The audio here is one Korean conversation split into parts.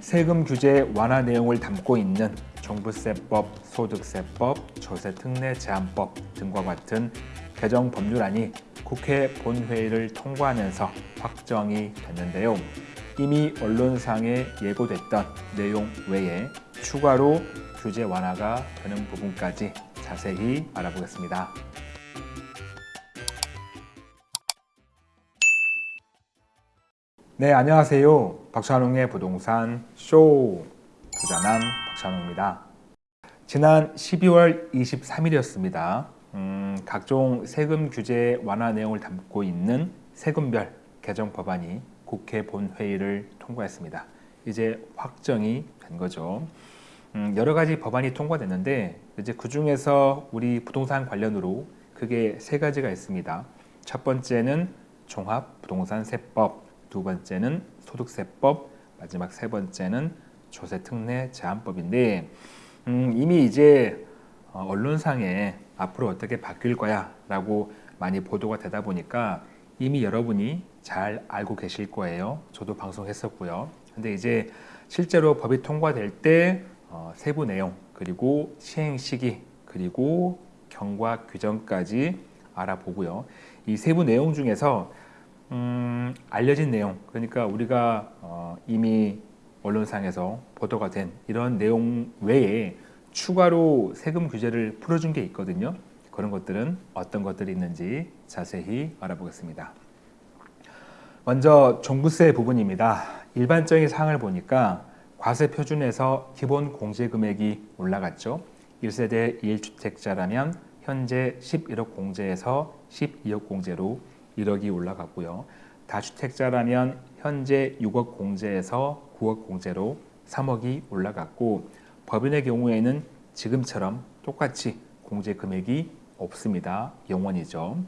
세금 규제 완화 내용을 담고 있는 종부세법, 소득세법, 조세특례 제한법 등과 같은 개정 법률안이 국회 본회의를 통과하면서 확정이 됐는데요. 이미 언론상에 예고됐던 내용 외에 추가로 규제 완화가 되는 부분까지 자세히 알아보겠습니다. 네, 안녕하세요. 박찬웅의 부동산 쇼 부자남 박찬웅입니다. 지난 12월 23일이었습니다. 음, 각종 세금 규제 완화 내용을 담고 있는 세금별 개정 법안이 국회 본회의를 통과했습니다. 이제 확정이 된 거죠. 음, 여러 가지 법안이 통과됐는데 이제 그 중에서 우리 부동산 관련으로 크게 세 가지가 있습니다. 첫 번째는 종합부동산세법, 두 번째는 소득세법, 마지막 세 번째는 조세특례 제한법인데 음, 이미 이제 어, 언론상에 앞으로 어떻게 바뀔 거야 라고 많이 보도가 되다 보니까 이미 여러분이 잘 알고 계실 거예요. 저도 방송했었고요. 근데 이제 실제로 법이 통과될 때 어, 세부 내용 그리고 시행 시기 그리고 경과 규정까지 알아보고요. 이 세부 내용 중에서 음, 알려진 내용 그러니까 우리가 어, 이미 언론상에서 보도가 된 이런 내용 외에 추가로 세금 규제를 풀어준 게 있거든요. 그런 것들은 어떤 것들이 있는지 자세히 알아보겠습니다. 먼저 종부세 부분입니다. 일반적인 사항을 보니까 과세 표준에서 기본 공제 금액이 올라갔죠. 1세대 1주택자라면 현재 11억 공제에서 12억 공제로 1억이 올라갔고요. 다주택자라면 현재 6억 공제에서 9억 공제로 3억이 올라갔고 법인의 경우에는 지금처럼 똑같이 공제 금액이 없습니다. 영원이죠.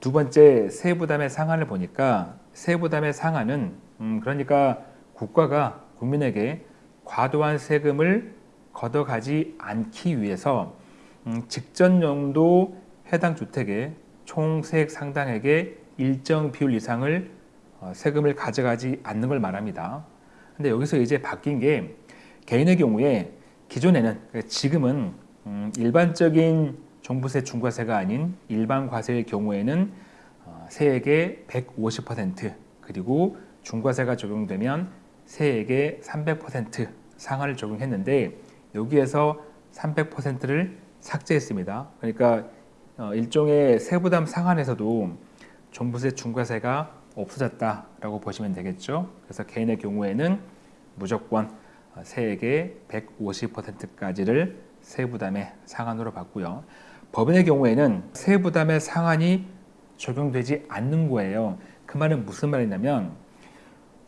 두 번째 세부담의 상한을 보니까 세부담의 상한은 음 그러니까 국가가 국민에게 과도한 세금을 걷어가지 않기 위해서 음 직전 용도 해당 주택의 총 세액 상당액의 일정 비율 이상을 어, 세금을 가져가지 않는 걸 말합니다. 근데 여기서 이제 바뀐 게 개인의 경우에 기존에는 그러니까 지금은 음, 일반적인 종부세 중과세가 아닌 일반 과세의 경우에는 어, 세액의 150% 그리고 중과세가 적용되면 세액의 300% 상한을 적용했는데 여기에서 300%를 삭제했습니다. 그러니까 어, 일종의 세부담 상한에서도 종부세 중과세가 없어졌다라고 보시면 되겠죠. 그래서 개인의 경우에는 무조건 세액의 150%까지를 세부담의 상한으로 받고요. 법인의 경우에는 세부담의 상한이 적용되지 않는 거예요. 그 말은 무슨 말이냐면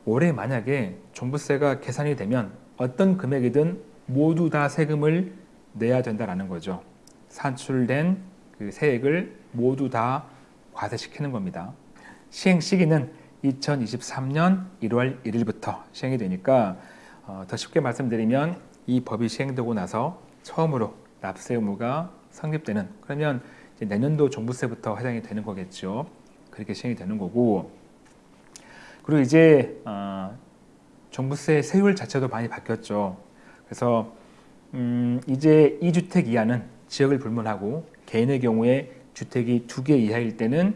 올해 만약에 종부세가 계산이 되면 어떤 금액이든 모두 다 세금을 내야 된다는 거죠. 산출된 그 세액을 모두 다 과세시키는 겁니다. 시행 시기는 2023년 1월 1일부터 시행이 되니까 어, 더 쉽게 말씀드리면 이 법이 시행되고 나서 처음으로 납세 의무가 성립되는 그러면 내년도 종부세부터 해당이 되는 거겠죠. 그렇게 시행이 되는 거고 그리고 이제 어, 종부세 세율 자체도 많이 바뀌었죠. 그래서 음, 이제 2주택 이하는 지역을 불문하고 개인의 경우에 주택이 두 개 이하일 때는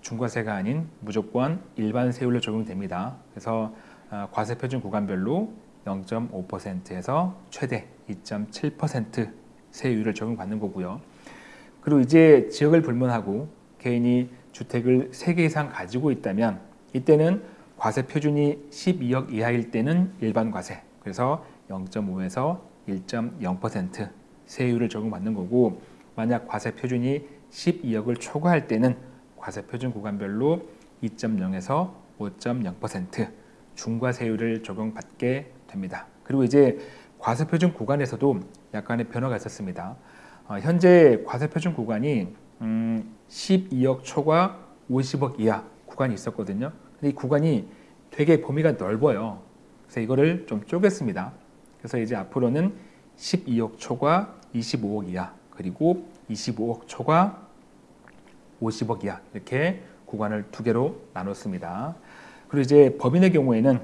중과세가 아닌 무조건 일반 세율로 적용됩니다. 그래서 어, 과세 표준 구간별로 0.5%에서 최대 2.7% 세율을 적용받는 거고요. 그리고 이제 지역을 불문하고 개인이 주택을 3개 이상 가지고 있다면 이때는 과세 표준이 12억 이하일 때는 일반 과세 그래서 0.5에서 1.0% 세율을 적용받는 거고 만약 과세 표준이 12억을 초과할 때는 과세 표준 구간별로 2.0에서 5.0% 중과세율을 적용받게 됩니다. 그리고 이제 과세 표준 구간에서도 약간의 변화가 있었습니다. 어, 현재 과세 표준 구간이 음, 12억 초과 50억 이하 구간이 있었거든요. 근데 이 구간이 되게 범위가 넓어요. 그래서 이거를 좀 쪼갰습니다. 그래서 이제 앞으로는 12억 초과 25억 이하 그리고 25억 초과 50억 이하 이렇게 구간을 두 개로 나눴습니다. 그리고 이제 법인의 경우에는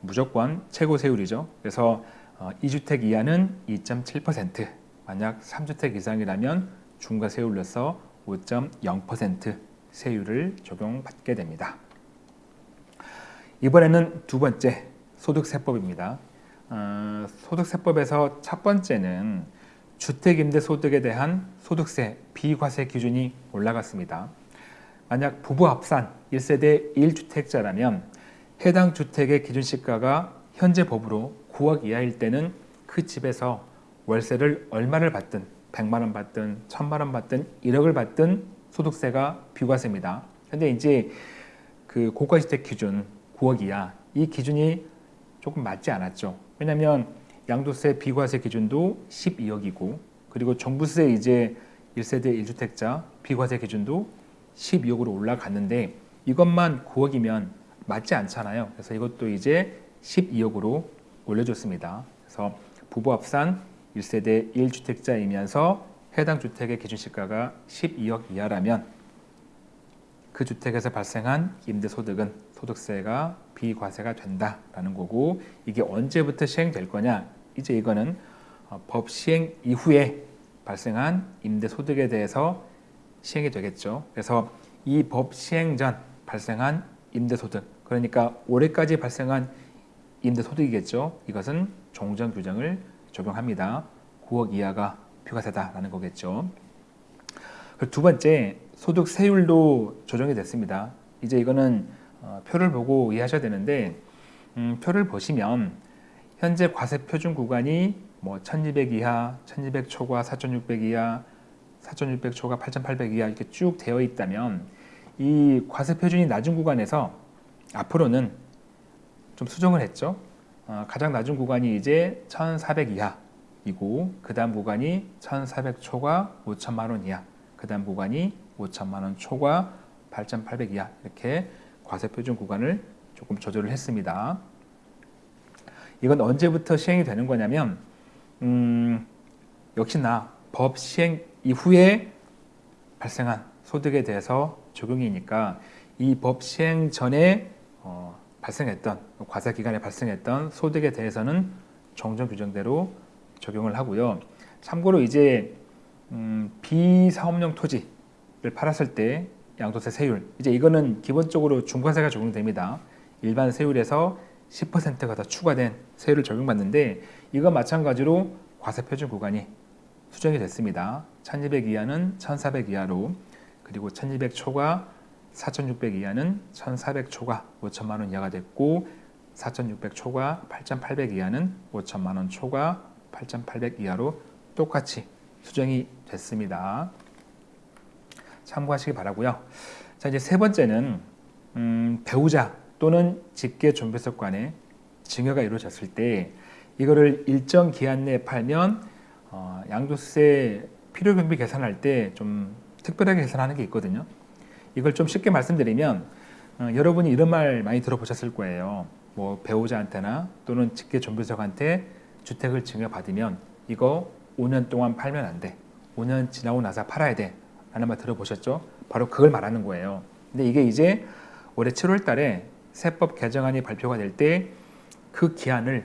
무조건 최고 세율이죠. 그래서 어, 2주택 이하는 2.7%, 만약 3주택 이상이라면 중과 세율로서 5.0% 세율을 적용받게 됩니다. 이번에는 두 번째 소득세법입니다. 어, 소득세법에서 첫 번째는 주택임대소득에 대한 소득세 비과세 기준이 올라갔습니다. 만약 부부 합산 1세대 1주택자라면 해당 주택의 기준시가가 현재 법으로 9억 이하일 때는 그 집에서 월세를 얼마를 받든 100만 원 받든 1000만 원 받든 1억을 받든 소득세가 비과세입니다. 근데 이제 그 고가주택 기준 9억 이하 이 기준이 조금 맞지 않았죠. 왜냐하면 양도세 비과세 기준도 12억이고 그리고 종부세 이제 1세대 1주택자 비과세 기준도 12억으로 올라갔는데 이것만 9억이면 맞지 않잖아요. 그래서 이것도 이제 12억으로 올려줬습니다. 그래서 부부 합산 1세대 1주택자이면서 해당 주택의 기준시가가 12억 이하라면 그 주택에서 발생한 임대소득은 소득세가 비과세가 된다라는 거고 이게 언제부터 시행될 거냐 이제 이거는 어, 법 시행 이후에 발생한 임대소득에 대해서 시행이 되겠죠. 그래서 이 법 시행 전 발생한 임대소득 그러니까 올해까지 발생한 임대소득이겠죠. 이것은 종전 규정을 적용합니다. 9억 이하가 비과세다라는 거겠죠. 두 번째 소득세율도 조정이 됐습니다. 이제 이거는 어, 표를 보고 이해하셔야 되는데 음, 표를 보시면 현재 과세 표준 구간이 뭐 1200 이하, 1200 초과, 4600 이하, 4600 초과, 8800 이하 이렇게 쭉 되어 있다면 이 과세 표준이 낮은 구간에서 앞으로는 좀 수정을 했죠. 어, 가장 낮은 구간이 이제 1400 이하이고 그 다음 구간이 1400 초과 5천만 원 이하 그 다음 구간이 5천만 원 초과 8,800 이하 이렇게 과세 표준 구간을 조금 조절을 했습니다. 이건 언제부터 시행이 되는 거냐면 음, 역시나 법 시행 이후에 발생한 소득에 대해서 적용이니까 이 법 시행 전에 어, 발생했던 과세 기간에 발생했던 소득에 대해서는 정정 규정대로 적용을 하고요. 참고로 이제 음, 비사업용 토지를 팔았을 때 양도세 세율 이제 이거는 기본적으로 중과세가 적용됩니다. 일반 세율에서 10%가 더 추가된 세율을 적용받는데 이거 마찬가지로 과세 표준 구간이 수정이 됐습니다. 1200 이하는 1400 이하로 그리고 1200 초과 4600 이하는 1400 초과 5천만 원 이하가 됐고 4600 초과 8800 이하는 5천만 원 초과 8800 이하로 똑같이 수정이 됐습니다. 참고하시기 바라고요. 자 이제 세 번째는 음, 배우자 또는 직계 존폐석 간에 증여가 이루어졌을 때 이거를 일정 기한 내에 팔면 어, 양도세 필요경비 계산할 때 좀 특별하게 계산하는 게 있거든요. 이걸 좀 쉽게 말씀드리면 어, 여러분이 이런 말 많이 들어보셨을 거예요. 뭐 배우자한테나 또는 직계 존폐석한테 주택을 증여받으면 이거 5년 동안 팔면 안 돼. 5년 지나고 나서 팔아야 돼. 라는 말 들어보셨죠? 바로 그걸 말하는 거예요. 근데 이게 이제 올해 7월 달에 세법 개정안이 발표가 될 때 그 기한을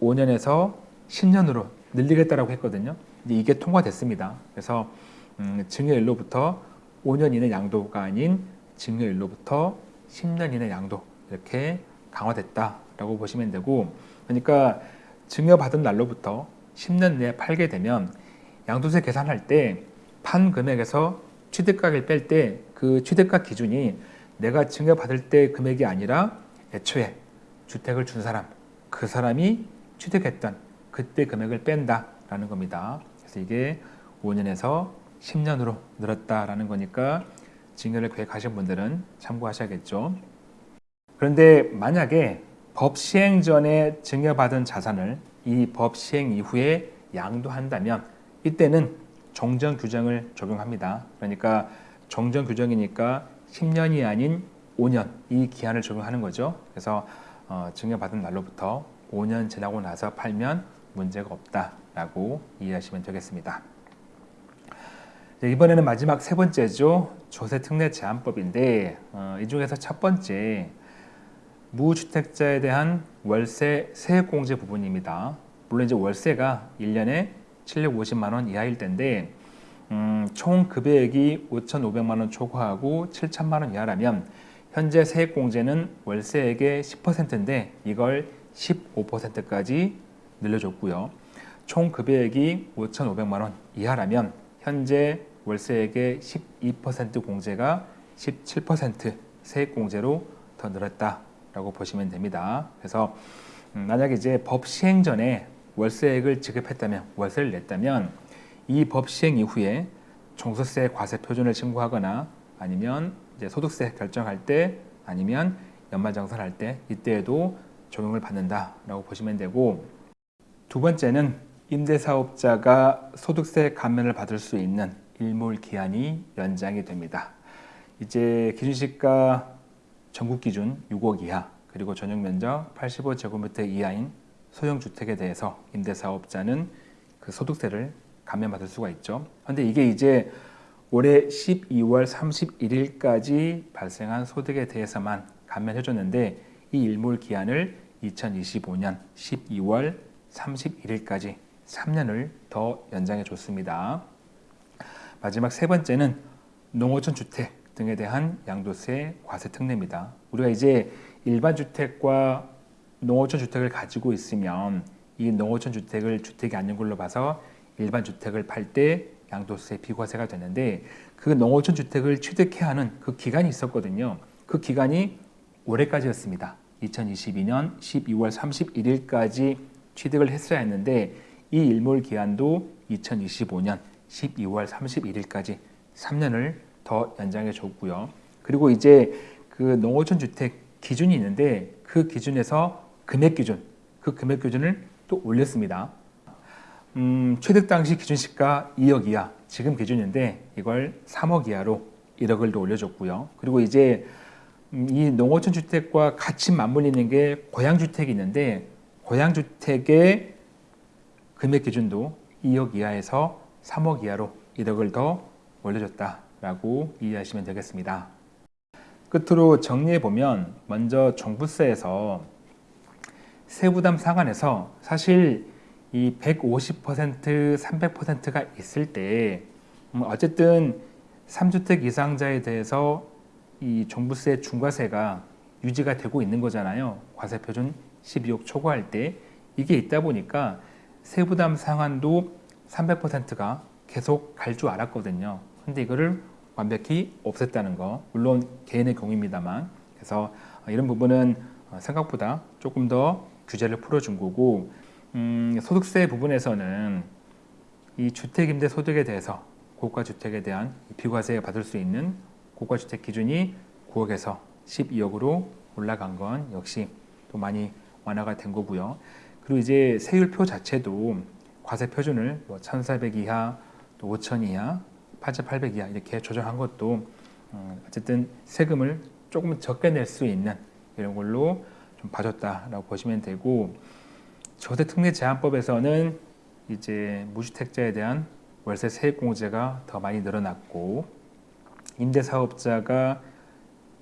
5년에서 10년으로 늘리겠다라고 했거든요. 근데 이게 통과됐습니다. 그래서 음, 증여일로부터 5년 이내 양도가 아닌 증여일로부터 10년 이내 양도 이렇게 강화됐다라고 보시면 되고 그러니까 증여받은 날로부터 10년 내에 팔게 되면 양도세 계산할 때 판 금액에서 취득가를 뺄때 그 취득가 기준이 내가 증여받을 때 금액이 아니라 애초에 주택을 준 사람 그 사람이 취득했던 그때 금액을 뺀다라는 겁니다. 그래서 이게 5년에서 10년으로 늘었다라는 거니까 증여를 계획하신 분들은 참고하셔야겠죠. 그런데 만약에 법 시행 전에 증여받은 자산을 이 법 시행 이후에 양도한다면 이때는 정정 규정을 적용합니다. 그러니까 정정 규정이니까 10년이 아닌 5년 이 기한을 적용하는 거죠. 그래서 어, 증여받은 날로부터 5년 지나고 나서 팔면 문제가 없다라고 이해하시면 되겠습니다. 네, 이번에는 마지막 세 번째죠. 조세특례 제한법인데 어, 이 중에서 첫 번째 무주택자에 대한 월세 세액공제 부분입니다. 물론 이제 월세가 1년에 750만 원 이하일 텐데 음, 총 급여액이 5,500만 원 초과하고 7천만 원 이하라면 현재 세액공제는 월세액의 10%인데 이걸 15%까지 늘려줬고요. 총 급여액이 5,500만 원 이하라면 현재 월세액의 12% 공제가 17% 세액공제로 더 늘었다라고 보시면 됩니다. 그래서 음, 만약에 이제 법 시행 전에 월세액을 지급했다면 월세를 냈다면 이 법 시행 이후에 종소세 과세 표준을 신고하거나 아니면 이제 소득세 결정할 때 아니면 연말정산할 때 이때에도 적용을 받는다라고 보시면 되고 두 번째는 임대사업자가 소득세 감면을 받을 수 있는 일몰 기한이 연장이 됩니다. 이제 기준시가 전국 기준 6억 이하 그리고 전용 면적 85제곱미터 이하인 소형 주택에 대해서 임대사업자는 그 소득세를 감면받을 수가 있죠. 그런데 이게 이제 올해 12월 31일까지 발생한 소득에 대해서만 감면해줬는데 이 일몰 기한을 2025년 12월 31일까지 3년을 더 연장해 줬습니다. 마지막 세 번째는 농어촌 주택 등에 대한 양도세 과세 특례입니다. 우리가 이제 일반 주택과 농어촌 주택을 가지고 있으면 이 농어촌 주택을 주택이 아닌 걸로 봐서 일반 주택을 팔 때 양도세 비과세가 되는데 그 농어촌 주택을 취득해야 하는 그 기간이 있었거든요. 그 기간이 올해까지였습니다. 2022년 12월 31일까지 취득을 했어야 했는데 이 일몰 기한도 2025년 12월 31일까지 3년을 더 연장해 줬고요. 그리고 이제 그 농어촌 주택 기준이 있는데 그 기준에서 금액 기준, 그 금액 기준을 또 올렸습니다. 음, 취득 당시 기준 시가 2억 이하, 지금 기준인데 이걸 3억 이하로 1억을 더 올려줬고요. 그리고 이제 음, 이 농어촌 주택과 같이 맞물리는 게 고양 주택이 있는데 고양 주택의 금액 기준도 2억 이하에서 3억 이하로 1억을 더 올려줬다라고 이해하시면 되겠습니다. 끝으로 정리해 보면 먼저 종부세에서 세부담 상한에서 사실 이 150%, 300%가 있을 때 음, 어쨌든 3주택 이상자에 대해서 이 종부세 중과세가 유지가 되고 있는 거잖아요. 과세 표준 12억 초과할 때 이게 있다 보니까 세부담 상한도 300%가 계속 갈 줄 알았거든요. 근데 이거를 완벽히 없앴다는 거 물론 개인의 경우입니다만 그래서 이런 부분은 생각보다 조금 더 규제를 풀어준 거고 음, 소득세 부분에서는 이 주택임대 소득에 대해서 고가주택에 대한 비과세 받을 수 있는 고가주택 기준이 9억에서 12억으로 올라간 건 역시 또 많이 완화가 된 거고요. 그리고 이제 세율표 자체도 과세 표준을 뭐 1,400 이하, 또 5,000 이하, 8,800 이하 이렇게 조정한 것도 음, 어쨌든 세금을 조금 적게 낼 수 있는 이런 걸로 좀 봐줬다라고 보시면 되고 저세특례 제한법에서는 이제 무주택자에 대한 월세 세액공제가 더 많이 늘어났고 임대사업자가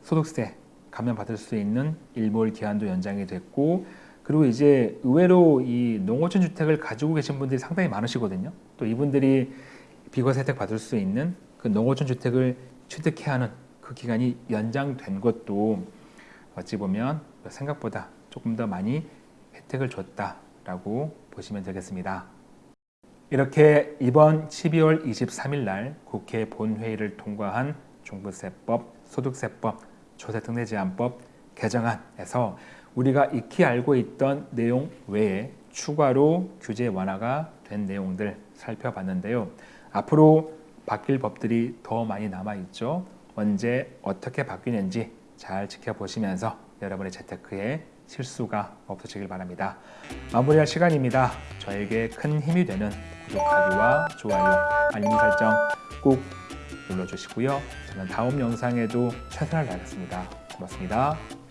소득세 감면받을 수 있는 일몰 기한도 연장이 됐고 그리고 이제 의외로 이 농어촌 주택을 가지고 계신 분들이 상당히 많으시거든요. 또 이분들이 비과세 혜택 받을 수 있는 그 농어촌 주택을 취득해야 하는 그 기간이 연장된 것도 어찌 보면 생각보다 조금 더 많이 혜택을 줬다 라고 보시면 되겠습니다. 이렇게 이번 12월 23일 날 국회 본회의를 통과한 종부세법, 소득세법, 조세특례제한법 개정안에서 우리가 익히 알고 있던 내용 외에 추가로 규제 완화가 된 내용들 살펴봤는데요. 앞으로 바뀔 법들이 더 많이 남아있죠. 언제 어떻게 바뀌는지 잘 지켜보시면서 여러분의 재테크에 실수가 없으시길 바랍니다. 마무리할 시간입니다. 저에게 큰 힘이 되는 구독하기와 좋아요, 알림 설정 꼭 눌러주시고요. 저는 다음 영상에도 최선을 다하겠습니다. 고맙습니다.